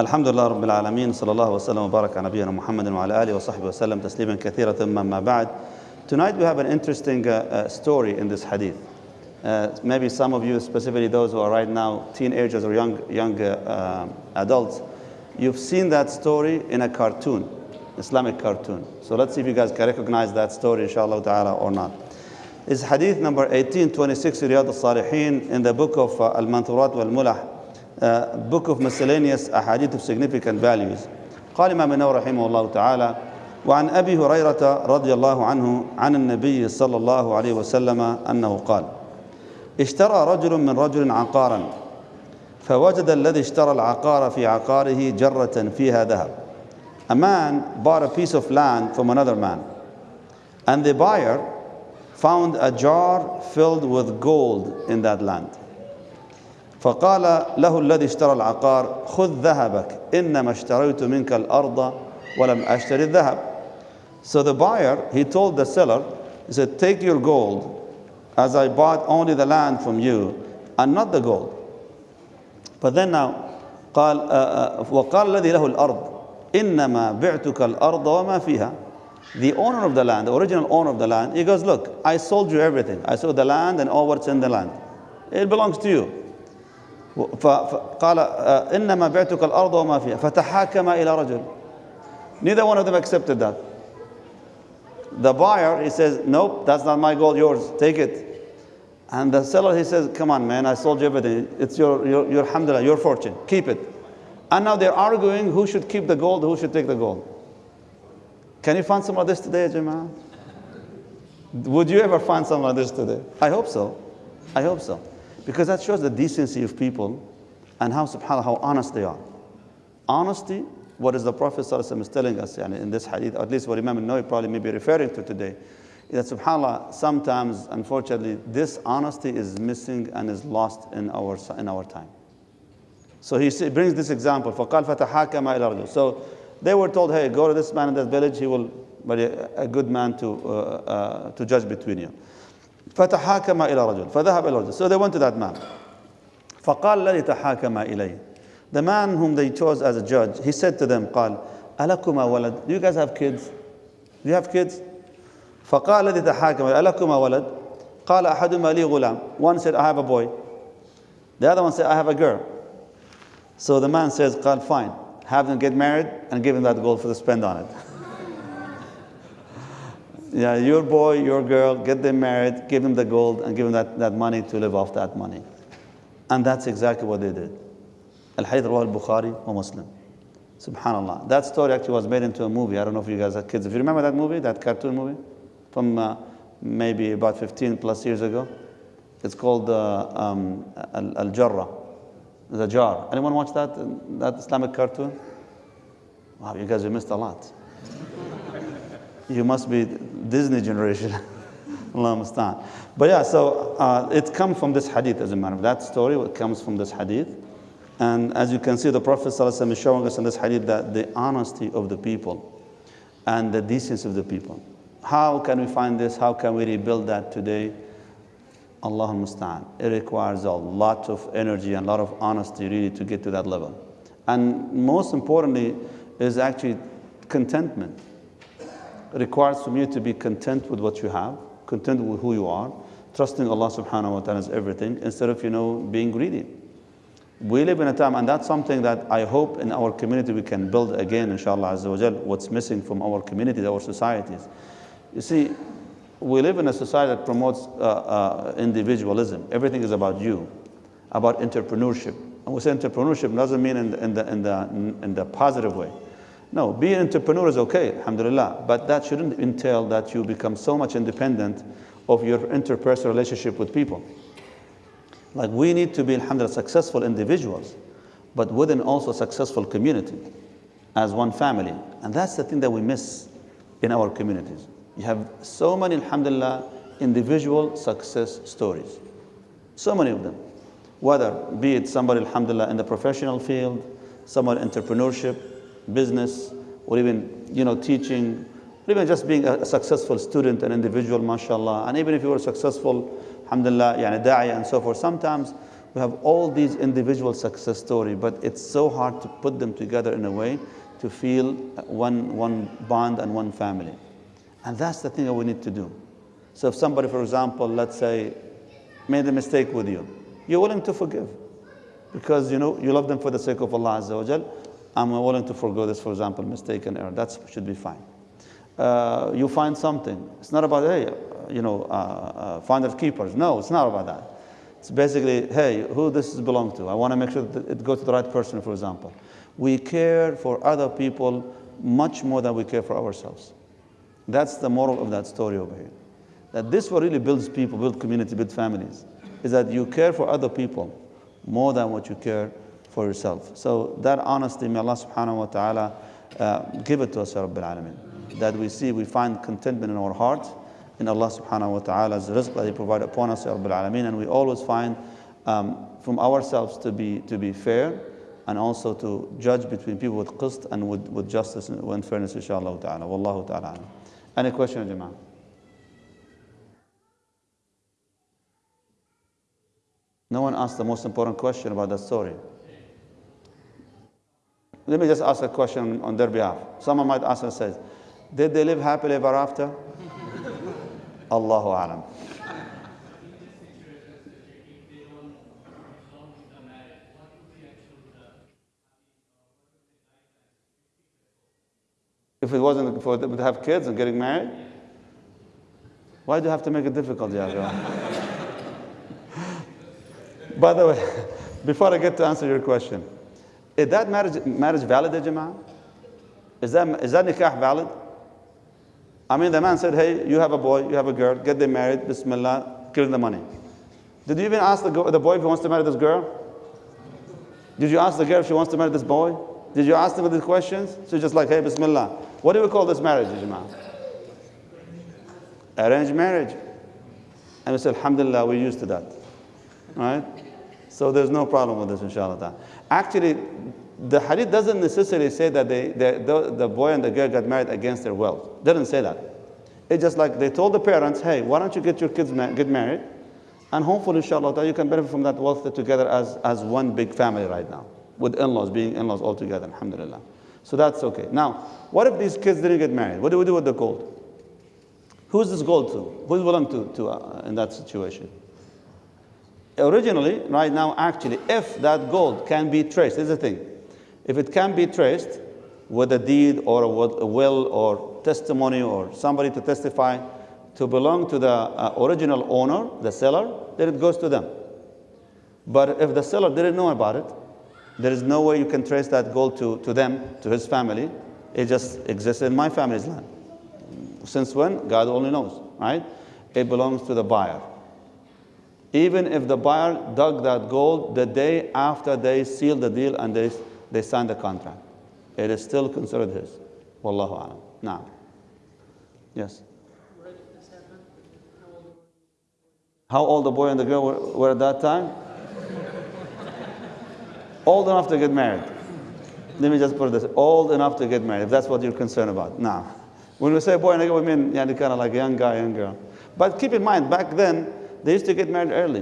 الحمد لله رب العالمين صلى الله وسلم وبارك على نبينا محمد وعلى آله وصحبه وسلم تسليما كثيرا ثم ما بعد Tonight we have an interesting uh, uh, story in this hadith. Uh, maybe some of you, specifically those who are right now teenagers or young, young uh, adults, you've seen that story in a cartoon, Islamic cartoon. So let's see if you guys can recognize that story, inshallah ta'ala, or not. It's hadith number 1826, Riyad al-Salihin, in the book of uh, Al-Manturat wal-Mulah, uh, book of miscellaneous ahadith of significant values. قال إمام النووي رحمه الله تعالى وعن أبي هريرة رضي الله عنه عن النبي صلى الله عليه وسلم أنه قال اشترى رجل من رجل عقارا فوجد الذي اشترى العقار في عقاره جرة فيها ذهب A man bought a piece of land from another man and the buyer found a jar filled with gold in that land فقال له الذي اشترى العقار خذ ذهبك إنما اشتريت منك الأرض ولم أشتري الذهب So the buyer, he told the seller, he said, take your gold as I bought only the land from you and not the gold. But then now, قال وقال الذي له الأرض إنما بعتك الأرض وما فيها The owner of the land, the original owner of the land, he goes, look, I sold you everything. I sold the land and all what's in the land. It belongs to you. فقال إنما بعتك الأرض وما فيها فتحاكم إلى رجل Neither one of them accepted that. The buyer, he says, nope, that's not my gold, yours, take it. And the seller, he says, come on, man, I sold you everything. It's your, your, your alhamdulillah, your fortune, keep it. And now they're arguing who should keep the gold, who should take the gold. Can you find some of this today, Jama'ah? Would you ever find some of this today? I hope so. I hope so. Because that shows the decency of people and how subhanAllah, how honest they are. Honesty, what is the Prophet is telling us yani, in this hadith, at least what Imam Nawawi probably may be referring to today, is that subhanAllah, sometimes, unfortunately, this honesty is missing and is lost in our, in our time. So he brings this example, فَقَالْ فَتَحَاكَمَ إِلَى رَجُلٍ So they were told, hey, go to this man in that village, he will be a good man to, uh, uh, to judge between you. فتحاكم إلى رجل فذهب إلى رجل So they went to that man. فقال الذي تحاكم إليه The man whom they chose as a judge, he said to them, قال ألكما ولد Do you guys have kids? Do you have kids? فقال الذي تحاكم ألكما ولد قال أحدهما لي غلام One said, I have a boy. The other one said, I have a girl. So the man says, قال fine. Have them get married and give him that gold for the spend on it. yeah, your boy, your girl, get them married, give them the gold, and give them that, that money to live off that money. And that's exactly what they did. Al-Hadith Rawah al-Bukhari a Muslim. Subhanallah. That story actually was made into a movie. I don't know if you guys have kids. If you remember that movie, that cartoon movie, from uh, maybe about 15 plus years ago, it's called uh, um, Al-Jarrah, the jar. Anyone watch that, that Islamic cartoon? Wow, you guys have missed a lot. you must be Disney generation. But yeah, so uh, it comes from this hadith as a matter of that story, it comes from this hadith. And as you can see, the Prophet ﷺ is showing us in this hadith that the honesty of the people and the decency of the people. How can we find this? How can we rebuild that today? Allah musta'an. It requires a lot of energy and a lot of honesty really to get to that level. And most importantly is actually contentment. Requires from you to be content with what you have, content with who you are, trusting Allah subhanahu wa ta'ala is everything, instead of, you know, being greedy. We live in a time, and that's something that I hope in our community we can build again, inshallah, azza wa jal, what's missing from our communities, our societies. You see, we live in a society that promotes uh, uh, individualism. Everything is about you, about entrepreneurship. And we say entrepreneurship doesn't mean in the, in the, in the, in the positive way. No, being an entrepreneur is okay, alhamdulillah, but that shouldn't entail that you become so much independent of your interpersonal relationship with people. Like we need to be, alhamdulillah, successful individuals, but within also a successful community as one family. And that's the thing that we miss in our communities. You have so many, alhamdulillah, individual success stories. So many of them. Whether be it somebody, alhamdulillah, in the professional field, someone entrepreneurship, business, or even, you know, teaching, or even just being a successful student, an individual, mashallah. And even if you were successful, alhamdulillah, yani da'i and so forth, sometimes We have all these individual success stories, but it's so hard to put them together in a way to feel one, one bond and one family. And that's the thing that we need to do. So if somebody, for example, let's say, made a mistake with you, you're willing to forgive because you know you love them for the sake of Allah Azza wa Jal. I'm willing to forgo this, for example, mistake and error. That should be fine. Uh, you find something. It's not about, hey, you know, uh, uh, keepers. No, it's not about that. It's basically, hey, who this belong to? I want to make sure that it goes to the right person, for example. We care for other people much more than we care for ourselves. That's the moral of that story over here. That this what really builds people, build community, build families, is that you care for other people more than what you care for yourself. So that honesty, may Allah subhanahu wa ta'ala uh, give it to us, Ya Rabbil Alameen. That we see, we find contentment in our hearts, in Allah subhanahu wa ta'ala's rizq that He provided upon us, Ya Rabbil Alameen. And we always find um, from ourselves to be, to be fair and also to judge between people with qist and with, with justice and fairness, inshallah ta'ala. Wallahu ta'ala. Any question, Jama'ah? No one asked the most important question about that story. Let me just ask a question on their behalf. Someone might ask and says, did they live happily ever after? Allahu alam. If it wasn't for them to have kids and getting married, why do you have to make it difficult, Yahya? By the way, before I get to answer your question, is that marriage, marriage valid, Jama'ah? Is that, is that nikah valid? I mean, the man said, hey, you have a boy, you have a girl, get them married, bismillah, give them the money. Did you even ask the, the boy if he wants to marry this girl? Did you ask the girl if she wants to marry this boy? Did you ask them these questions? So just like, hey, bismillah. What do we call this marriage, Jama'ah? Arranged marriage. And we said, alhamdulillah, we're used to that. Right? So there's no problem with this, inshallah. Actually, the hadith doesn't necessarily say that they, the, the boy and the girl got married against their wealth. Doesn't say that. It's just like they told the parents, hey, why don't you get your kids ma- get married? And hopefully, inshallah, you can benefit from that wealth together as, as one big family right now, with in-laws, being in-laws all together, alhamdulillah. So that's okay. Now, what if these kids didn't get married? What do we do with the gold? Who's this gold to? Who's willing to, to uh, in that situation? Originally, right now, actually, if that gold can be traced, is the thing. If it can be traced with a deed or a will or testimony or somebody to testify to belong to the uh, original owner, the seller, then it goes to them. But if the seller didn't know about it, there is no way you can trace that gold to, to them, to his family. It just exists in my family's land. Since when? God only knows, right? It belongs to the buyer. Even if the buyer dug that gold the day after they sealed the deal and they they signed the contract. It is still considered his. Wallahu alam. Now. Yes. How old the boy and the girl were, were at that time? old enough to get married. Let me just put this: old enough to get married. If that's what you're concerned about. Now, when we say boy and girl, we mean yeah, kind of like a young guy, young girl. But keep in mind, back then they used to get married early.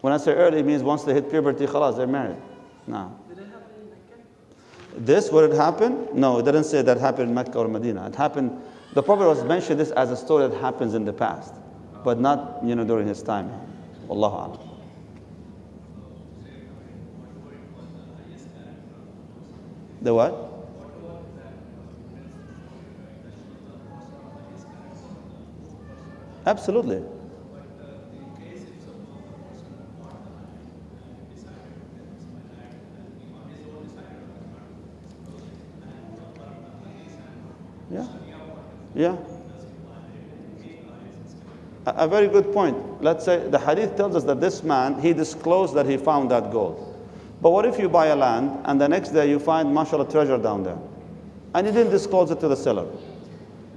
When I say early, it means once they hit puberty, khalas, they're married. Now. This, would it happen? No, it didn't say that happened in Mecca or Medina. It happened, the Prophet was mentioned this as a story that happens in the past, but not, you know, during his time. Alam. The what? Absolutely. Yeah. Yeah. A, a very good point. Let's say the hadith tells us that this man, he disclosed that he found that gold. But what if you buy a land and the next day you find mashallah treasure down there? And you didn't disclose it to the seller.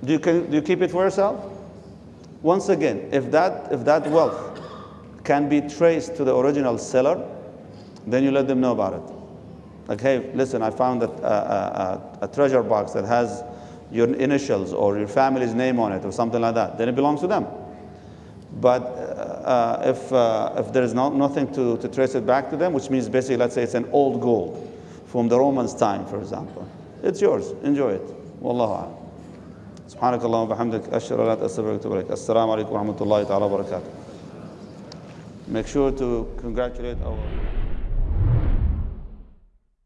Do you, can, do you keep it for yourself? Once again, if that, if that wealth can be traced to the original seller, then you let them know about it. Like, hey, listen, I found a, a, a, a treasure box that has your initials or your family's name on it or something like that, then it belongs to them. But uh, uh, if, uh, if there is no, nothing to, to trace it back to them, which means basically, let's say it's an old gold from the Romans' time, for example, it's yours. Enjoy it. Wallahu a'lam. سبحانك اللهم وبحمدك أشهد أن لا إله إلا أنت أستغفرك وأتوب إليك السلام عليكم ورحمة الله تعالى وبركاته Make sure to congratulate our